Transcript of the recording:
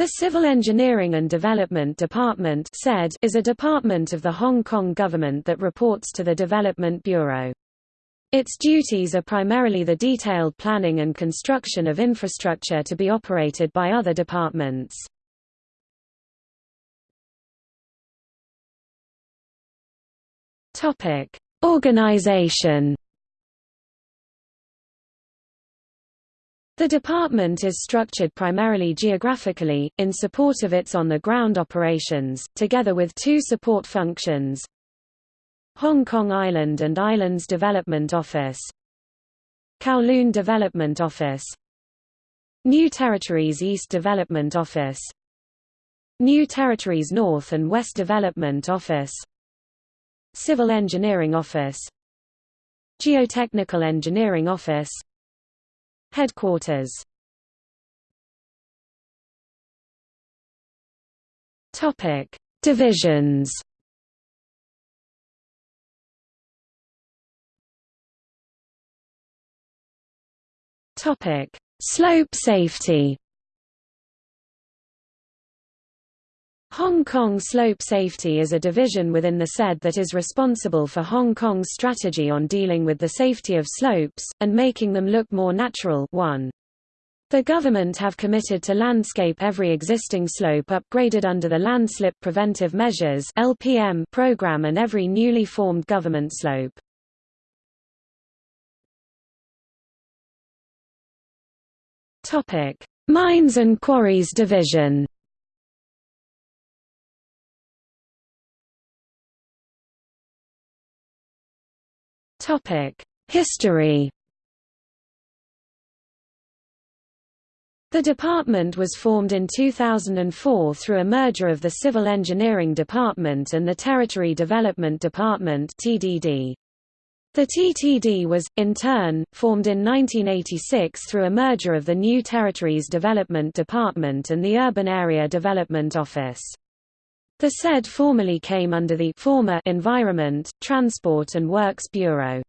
The Civil Engineering and Development Department is a department of the Hong Kong government that reports to the Development Bureau. Its duties are primarily the detailed planning and construction of infrastructure to be operated by other departments. Organization The department is structured primarily geographically, in support of its on-the-ground operations, together with two support functions. Hong Kong Island and Islands Development Office. Kowloon Development Office. New Territories East Development Office. New Territories North and West Development Office. Civil Engineering Office. Geotechnical Engineering Office Headquarters Topic: Divisions. Topic: Slope safety. Hong Kong Slope Safety is a division within the CEDD that is responsible for Hong Kong's strategy on dealing with the safety of slopes, and making them look more natural 1. The government have committed to landscape every existing slope upgraded under the Landslip Preventive Measures LPM program and every newly formed government slope. Mines and Quarries Division History The department was formed in 2004 through a merger of the Civil Engineering Department and the Territory Development Department TDD. The TDD was, in turn, formed in 1986 through a merger of the New Territories Development Department and the Urban Area Development Office. The CEDD formerly came under the former Environment, Transport and Works Bureau.